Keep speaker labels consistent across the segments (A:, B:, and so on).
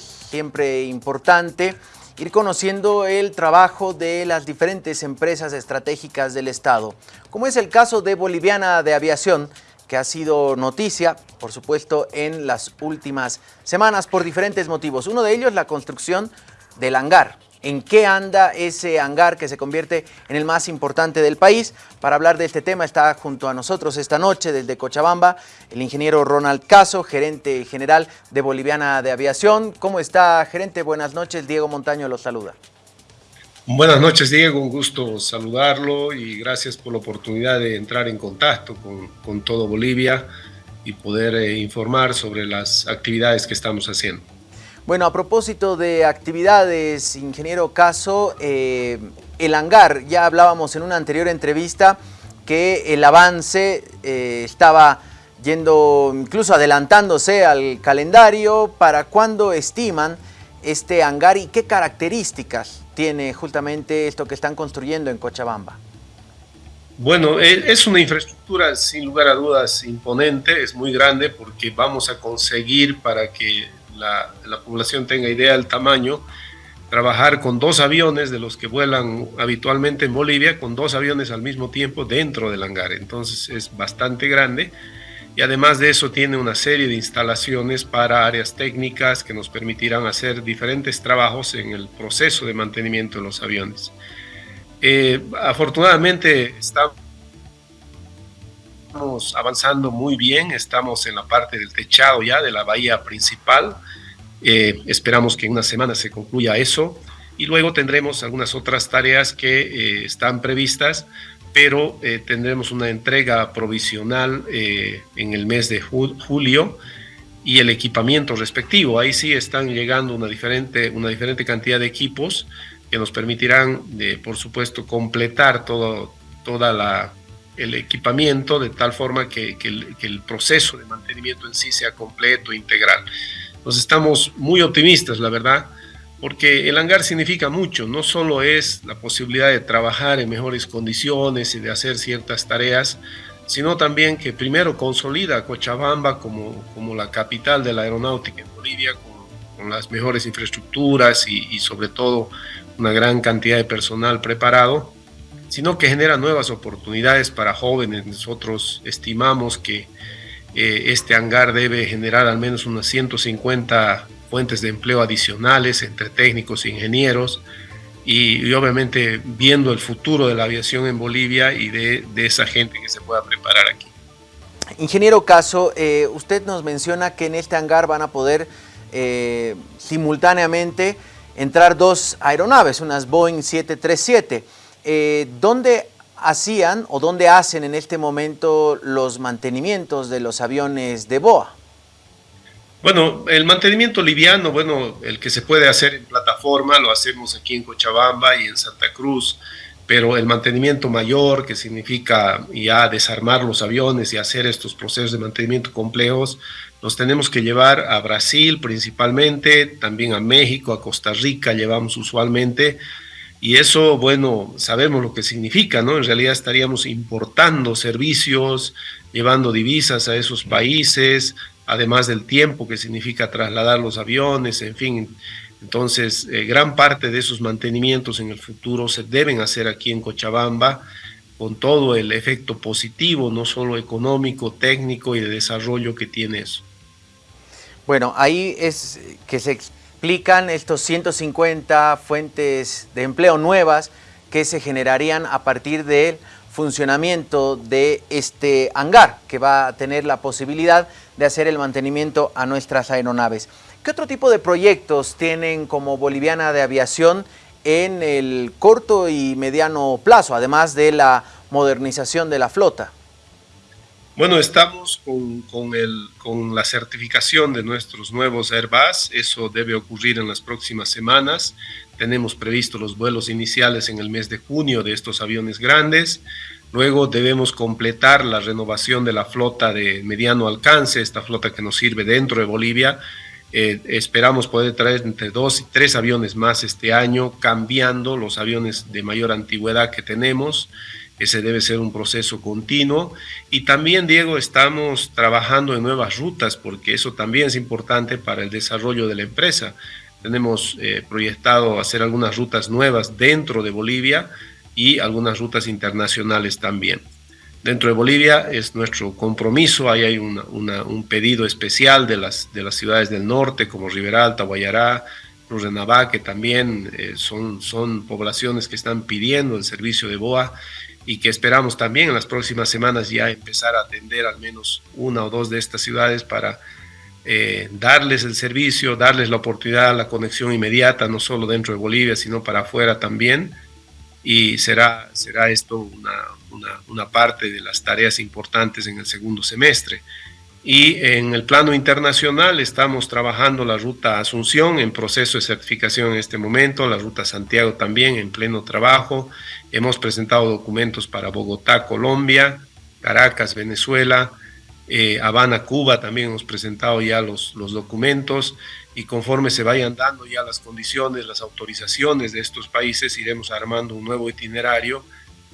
A: siempre importante ir conociendo el trabajo de las diferentes empresas estratégicas del Estado, como es el caso de Boliviana de Aviación, que ha sido noticia, por supuesto, en las últimas semanas por diferentes motivos. Uno de ellos, la construcción del hangar en qué anda ese hangar que se convierte en el más importante del país. Para hablar de este tema está junto a nosotros esta noche desde Cochabamba el ingeniero Ronald Caso, gerente general de Boliviana de Aviación. ¿Cómo está, gerente? Buenas noches. Diego Montaño los saluda.
B: Buenas noches, Diego. Un gusto saludarlo y gracias por la oportunidad de entrar en contacto con, todo Bolivia y poder eh, informar sobre las actividades que estamos haciendo.
A: Bueno, a propósito de actividades, ingeniero Caso, eh, el hangar, ya hablábamos en una anterior entrevista que el avance eh, estaba yendo, incluso adelantándose al calendario. ¿Para cuándo estiman este hangar y qué características tiene justamente esto que están construyendo en Cochabamba?
B: Bueno, e, es una infraestructura sin lugar a dudas imponente, es muy grande porque vamos a conseguir para que la, población tenga idea del tamaño, trabajar con dos aviones de los que vuelan habitualmente en Bolivia, con dos aviones al mismo tiempo dentro del hangar. Entonces es bastante grande y además de eso tiene una serie de instalaciones para áreas técnicas que nos permitirán hacer diferentes trabajos en el proceso de mantenimiento de los aviones. Eh, afortunadamente estamos Estamos avanzando muy bien, estamos en la parte del techado ya de la bahía principal. Eh, esperamos que en una semana se concluya eso y luego tendremos algunas otras tareas que eh, están previstas, pero eh, tendremos una entrega provisional en el mes de julio y el equipamiento respectivo. Ahí sí están llegando una diferente, una diferente cantidad de equipos que nos permitirán, por supuesto, completar todo, toda la el equipamiento de tal forma que, el, proceso de mantenimiento en sí sea completo, integral. Entonces estamos muy optimistas, la verdad, porque el hangar significa mucho, no solo es la posibilidad de trabajar en mejores condiciones y de hacer ciertas tareas, sino también que primero consolida a Cochabamba como, como la capital de la aeronáutica en Bolivia, con, las mejores infraestructuras y, y sobre todo una gran cantidad de personal preparado, sino que genera nuevas oportunidades para jóvenes. Nosotros estimamos que eh, este hangar debe generar al menos unas 150 fuentes de empleo adicionales entre técnicos e ingenieros y, obviamente viendo el futuro de la aviación en Bolivia y de, esa gente que se pueda preparar aquí.
A: Ingeniero Caso, eh, usted nos menciona que en este hangar van a poder eh, simultáneamente entrar dos aeronaves, unas Boeing 737. Eh, ¿dónde hacían o dónde hacen en este momento los mantenimientos de los aviones de BOA?
B: Bueno, el mantenimiento liviano, bueno, el que se puede hacer en plataforma, lo hacemos aquí en Cochabamba y en Santa Cruz, pero el mantenimiento mayor, que significa ya desarmar los aviones y hacer estos procesos de mantenimiento complejos, los tenemos que llevar a Brasil principalmente, también a México, a Costa Rica llevamos usualmente, y eso, bueno, sabemos lo que significa, ¿no? En realidad estaríamos importando servicios, llevando divisas a esos países, además del tiempo que significa trasladar los aviones, en fin. Entonces, eh, gran parte de esos mantenimientos en el futuro se deben hacer aquí en Cochabamba, con todo el efecto positivo, no solo económico, técnico y de desarrollo que tiene eso.
A: Bueno, ahí es que se explican estos 150 fuentes de empleo nuevas que se generarían a partir del funcionamiento de este hangar, que va a tener la posibilidad de hacer el mantenimiento a nuestras aeronaves. ¿Qué otro tipo de proyectos tienen como Boliviana de Aviación en el corto y mediano plazo, además de la modernización de la flota?
B: Bueno, estamos con, con, el, con, la certificación de nuestros nuevos Airbus, eso debe ocurrir en las próximas semanas. Tenemos previsto los vuelos iniciales en el mes de junio de estos aviones grandes. Luego debemos completar la renovación de la flota de mediano alcance, esta flota que nos sirve dentro de Bolivia. Eh, esperamos poder traer entre dos y tres aviones más este año, cambiando los aviones de mayor antigüedad que tenemos ese debe ser un proceso continuo. Y también, Diego, estamos trabajando en nuevas rutas, porque eso también es importante para el desarrollo de la empresa. Tenemos eh, proyectado hacer algunas rutas nuevas dentro de Bolivia y algunas rutas internacionales también. Dentro de Bolivia es nuestro compromiso, ahí hay un pedido especial de las, de las ciudades del norte como Riberalta, Guayará, Navá, que también eh, son, son poblaciones que están pidiendo el servicio de BOA y que esperamos también en las próximas semanas ya empezar a atender al menos una o dos de estas ciudades para eh, darles el servicio, darles la oportunidad, la conexión inmediata, no solo dentro de Bolivia, sino para afuera también. Y será, será esto una, una, una parte de las tareas importantes en el segundo semestre. Y en el plano internacional estamos trabajando la ruta Asunción en proceso de certificación en este momento, la ruta Santiago también en pleno trabajo. Hemos presentado documentos para Bogotá, Colombia, Caracas, Venezuela, eh, Habana, Cuba, también hemos presentado ya los, los documentos y conforme se vayan dando ya las condiciones, las autorizaciones de estos países, iremos armando un nuevo itinerario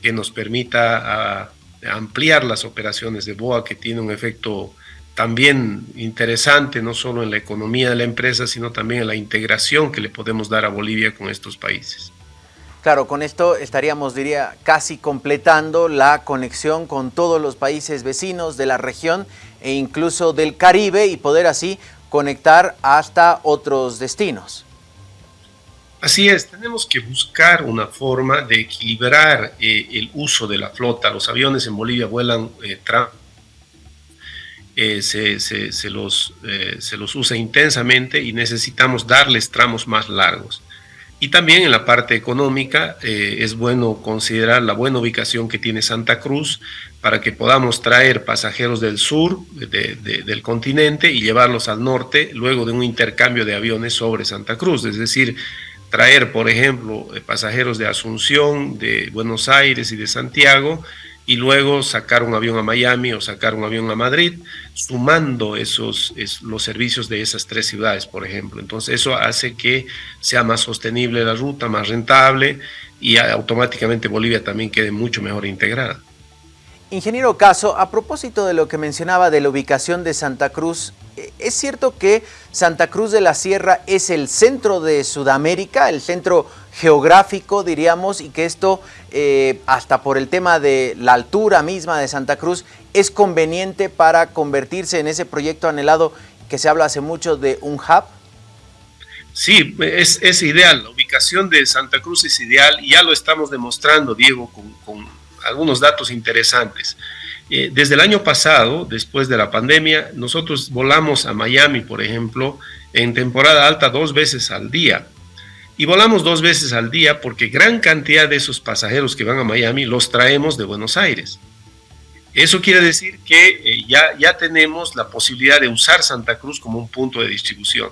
B: que nos permita ampliar las operaciones de BOA que tiene un efecto también interesante, no solo en la economía de la empresa, sino también en la integración que le podemos dar a Bolivia con estos países.
A: Claro, con esto estaríamos, diría, casi completando la conexión con todos los países vecinos de la región e incluso del Caribe y poder así conectar hasta otros destinos.
B: Así es, tenemos que buscar una forma de equilibrar eh, el uso de la flota. Los aviones en Bolivia vuelan eh, eh, se, los, eh, se los usa intensamente y necesitamos darles tramos más largos. Y también en la parte económica es bueno considerar la buena ubicación que tiene Santa Cruz para que podamos traer pasajeros del sur del continente y llevarlos al norte luego de un intercambio de aviones sobre Santa Cruz. Es decir, traer, por ejemplo, pasajeros de Asunción, de Buenos Aires y de Santiago y luego sacar un avión a Miami o sacar un avión a Madrid, sumando esos, los servicios de esas tres ciudades, por ejemplo. Entonces eso hace que sea más sostenible la ruta, más rentable y automáticamente Bolivia también quede mucho mejor integrada.
A: Ingeniero Caso, a propósito de lo que mencionaba de la ubicación de Santa Cruz, eh, ¿es cierto que Santa Cruz de la Sierra es el centro de Sudamérica, el centro geográfico, diríamos, y que esto, eh, hasta por el tema de la altura misma de Santa Cruz, es conveniente para convertirse en ese proyecto anhelado que se habla hace mucho de un hub?
B: Sí, es, ideal, la ubicación de Santa Cruz es ideal y ya lo estamos demostrando, Diego, con algunos datos interesantes. Eh, desde el año pasado, después de la pandemia, nosotros volamos a Miami, por ejemplo, en temporada alta dos veces al día. Y volamos dos veces al día porque gran cantidad de esos pasajeros que van a Miami los traemos de Buenos Aires. Eso quiere decir que eh, ya, ya tenemos la posibilidad de usar Santa Cruz como un punto de distribución.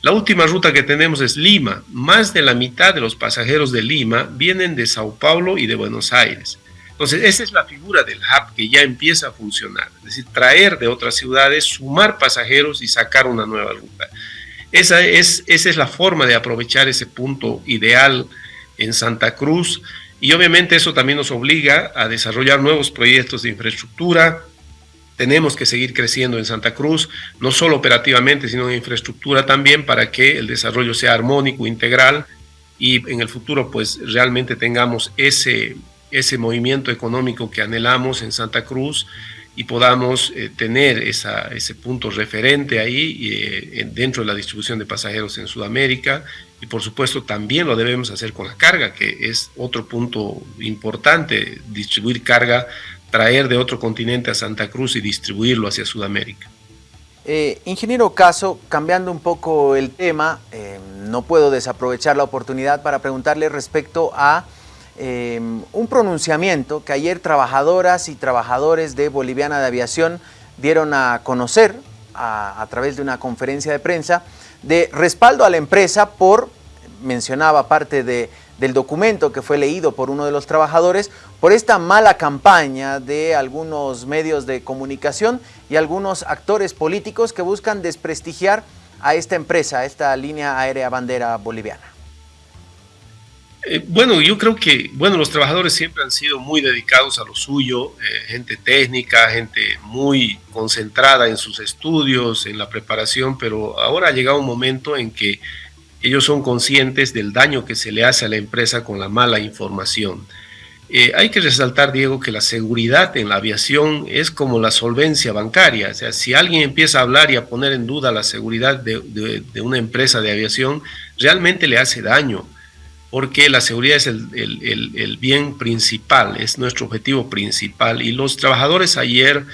B: La última ruta que tenemos es Lima. Más de la mitad de los pasajeros de Lima vienen de Sao Paulo y de Buenos Aires. Entonces, esa es la figura del hub que ya empieza a funcionar, es decir, traer de otras ciudades, sumar pasajeros y sacar una nueva ruta. Esa es, esa es la forma de aprovechar ese punto ideal en Santa Cruz y obviamente eso también nos obliga a desarrollar nuevos proyectos de infraestructura. Tenemos que seguir creciendo en Santa Cruz, no solo operativamente, sino en infraestructura también para que el desarrollo sea armónico, integral y en el futuro pues realmente tengamos ese, ese movimiento económico que anhelamos en Santa Cruz y podamos eh, tener ese punto referente ahí eh, dentro de la distribución de pasajeros en Sudamérica y por supuesto también lo debemos hacer con la carga, que es otro punto importante, distribuir carga, traer de otro continente a Santa Cruz y distribuirlo hacia Sudamérica.
A: Eh, ingeniero Caso, cambiando un poco el tema, no puedo desaprovechar la oportunidad para preguntarle respecto a Em, un pronunciamiento que ayer trabajadoras y trabajadores de Boliviana de Aviación dieron a conocer a, través de una conferencia de prensa de respaldo a la empresa por, mencionaba parte de, del documento que fue leído por uno de los trabajadores, por esta mala campaña de algunos medios de comunicación y algunos actores políticos que buscan desprestigiar a esta empresa, a esta línea aérea bandera boliviana.
B: Eh, bueno, yo creo que, bueno, los trabajadores siempre han sido muy dedicados a lo suyo, eh, gente técnica, gente muy concentrada en sus estudios, en la preparación, pero ahora ha llegado un momento en que ellos son conscientes del daño que se le hace a la empresa con la mala información. Eh, hay que resaltar, Diego, que la seguridad en la aviación es como la solvencia bancaria. O sea, si alguien empieza a hablar y a poner en duda la seguridad de, de una empresa de aviación, realmente le hace daño porque la seguridad es el, bien principal, es nuestro objetivo principal. Y los trabajadores ayer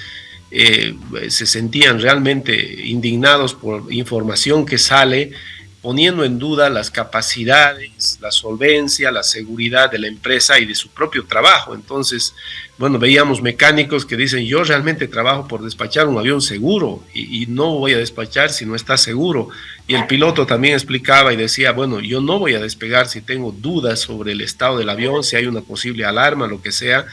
B: eh, se sentían realmente indignados por información que sale poniendo en duda las capacidades, la solvencia, la seguridad de la empresa y de su propio trabajo. Entonces, bueno, veíamos mecánicos que dicen, yo realmente trabajo por despachar un avión seguro y, no voy a despachar si no está seguro. Y el piloto también explicaba y decía, bueno, yo no voy a despegar si tengo dudas sobre el estado del avión, si hay una posible alarma, lo que sea,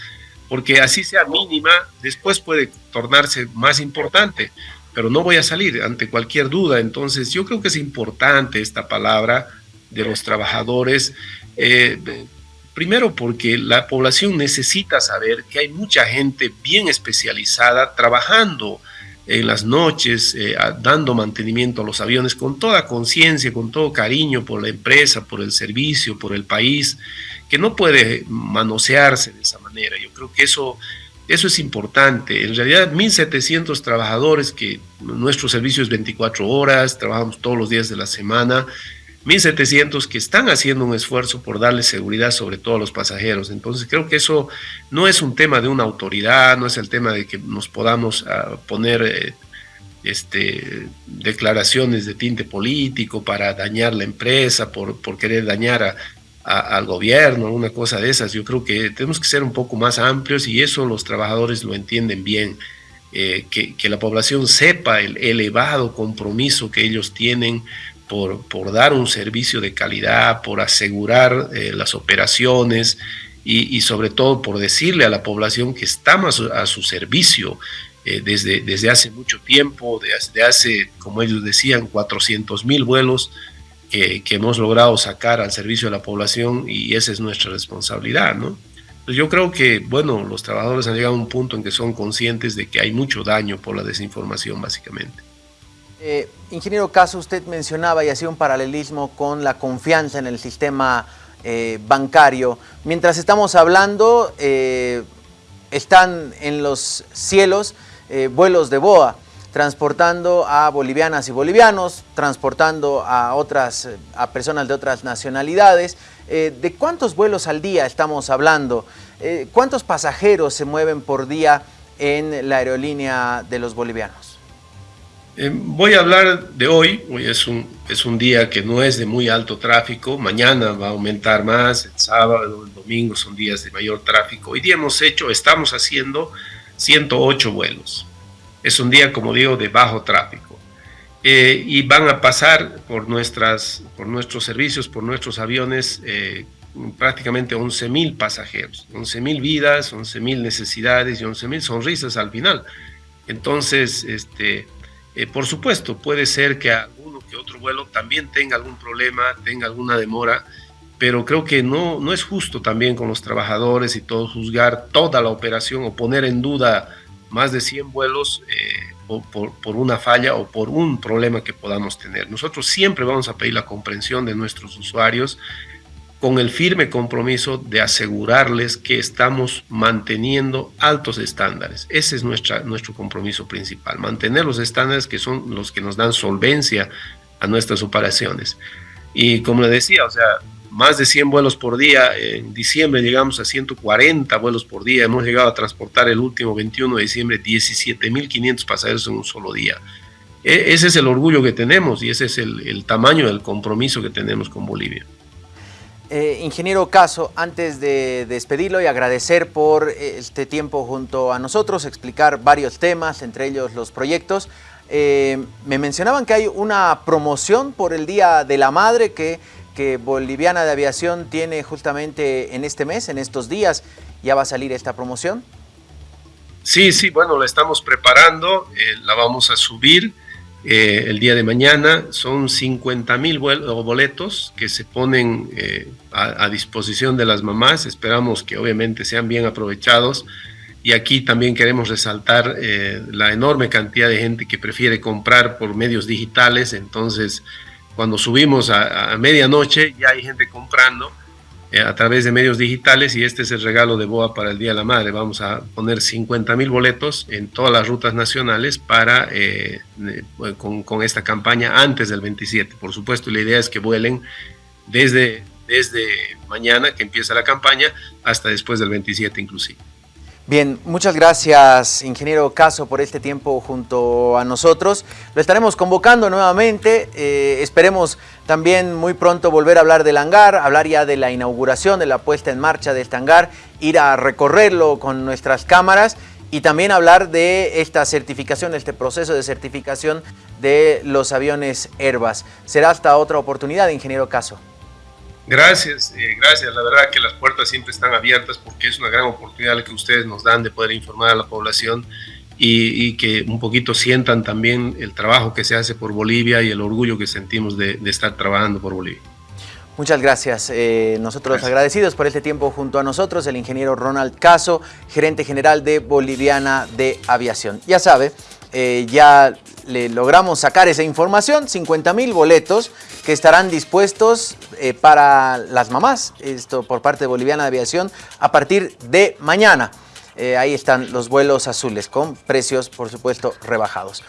B: porque así sea mínima, después puede tornarse más importante pero no voy a salir ante cualquier duda. Entonces yo creo que es importante esta palabra de los trabajadores, eh, primero porque la población necesita saber que hay mucha gente bien especializada trabajando en las noches, eh, dando mantenimiento a los aviones con toda conciencia, con todo cariño por la empresa, por el servicio, por el país, que no puede manosearse de esa manera. Yo creo que eso eso es importante. En realidad, 1.700 trabajadores que nuestro servicio es 24 horas, trabajamos todos los días de la semana, 1.700 que están haciendo un esfuerzo por darle seguridad sobre todo a los pasajeros. Entonces creo que eso no es un tema de una autoridad, no es el tema de que nos podamos ah, poner eh, este, declaraciones de tinte político para dañar la empresa, por, por querer dañar a, al gobierno, una cosa de esas. Yo creo que tenemos que ser un poco más amplios y eso los trabajadores lo entienden bien. Eh, que, la población sepa el elevado compromiso que ellos tienen por, por dar un servicio de calidad, por asegurar eh, las operaciones y, sobre todo por decirle a la población que estamos a su, servicio eh, desde, desde hace mucho tiempo, desde hace, como ellos decían, 400 mil vuelos que, hemos logrado sacar al servicio de la población y esa es nuestra responsabilidad, ¿no? Pues yo creo que, bueno, los trabajadores han llegado a un punto en que son conscientes de que hay mucho daño por la desinformación, básicamente.
A: Eh, ingeniero Caso, usted mencionaba y hacía un paralelismo con la confianza en el sistema eh, bancario. Mientras estamos hablando, eh, están en los cielos vuelos de BOA transportando a bolivianas y bolivianos, transportando a otras a personas de otras nacionalidades. Eh, ¿De cuántos vuelos al día estamos hablando? Eh, ¿Cuántos pasajeros se mueven por día en la aerolínea de los bolivianos?
B: Eh, voy a hablar de hoy, hoy es un, es un día que no es de muy alto tráfico, mañana va a aumentar más, el sábado, el domingo son días de mayor tráfico. Hoy día hemos hecho, estamos haciendo 108 vuelos. Es un día, como digo, de bajo tráfico. Eh, y van a pasar por, nuestras, por nuestros servicios, por nuestros aviones, eh, prácticamente 11.000 pasajeros, 11.000 vidas, 11.000 necesidades y 11.000 sonrisas al final. Entonces, este, eh, por supuesto, puede ser que alguno que otro vuelo también tenga algún problema, tenga alguna demora, pero creo que no, no es justo también con los trabajadores y todo juzgar toda la operación o poner en duda más de 100 vuelos eh, por, por, una falla o por un problema que podamos tener. Nosotros siempre vamos a pedir la comprensión de nuestros usuarios con el firme compromiso de asegurarles que estamos manteniendo altos estándares. Ese es nuestra, nuestro compromiso principal, mantener los estándares que son los que nos dan solvencia a nuestras operaciones. Y como le decía, o sea, más de 100 vuelos por día. En diciembre llegamos a 140 vuelos por día. Hemos llegado a transportar el último 21 de diciembre 17.500 pasajeros en un solo día. E, ese es el orgullo que tenemos y ese es el, tamaño del compromiso que tenemos con Bolivia.
A: Eh, ingeniero Caso, antes de despedirlo y agradecer por este tiempo junto a nosotros, explicar varios temas, entre ellos los proyectos, eh, me mencionaban que hay una promoción por el Día de la Madre que que Boliviana de Aviación tiene justamente en este mes, en estos días, ya va a salir esta promoción.
B: Sí, sí, bueno, la estamos preparando, eh, la vamos a subir eh, el día de mañana. Son 50 mil boletos que se ponen eh, a, disposición de las mamás. Esperamos que obviamente sean bien aprovechados. Y aquí también queremos resaltar eh, la enorme cantidad de gente que prefiere comprar por medios digitales. Entonces, cuando subimos a, a medianoche, ya hay gente comprando a través de medios digitales y este es el regalo de BOA para el Día de la Madre. Vamos a poner 50 mil boletos en todas las rutas nacionales para eh, con, con, esta campaña antes del 27. Por supuesto, la idea es que vuelen desde, desde mañana que empieza la campaña hasta después del 27 inclusive.
A: Bien, muchas gracias, ingeniero Caso, por este tiempo junto a nosotros. Lo estaremos convocando nuevamente. Eh, esperemos también muy pronto volver a hablar del hangar, hablar ya de la inauguración, de la puesta en marcha de este hangar, ir a recorrerlo con nuestras cámaras y también hablar de esta certificación, este proceso de certificación de los aviones Airbus. Será hasta otra oportunidad, ingeniero Caso.
B: Gracias, eh, gracias. La verdad que las puertas siempre están abiertas porque es una gran oportunidad la que ustedes nos dan de poder informar a la población y, que un poquito sientan también el trabajo que se hace por Bolivia y el orgullo que sentimos de, estar trabajando por Bolivia.
A: Muchas gracias. Eh, nosotros agradecidos por este tiempo junto a nosotros, el ingeniero Ronald Caso, gerente general de Boliviana de Aviación. Ya sabe, eh, ya le logramos sacar esa información, 50 mil boletos que estarán dispuestos eh, para las mamás, esto por parte de Boliviana de Aviación, a partir de mañana. Eh, ahí están los vuelos azules con precios, por supuesto, rebajados.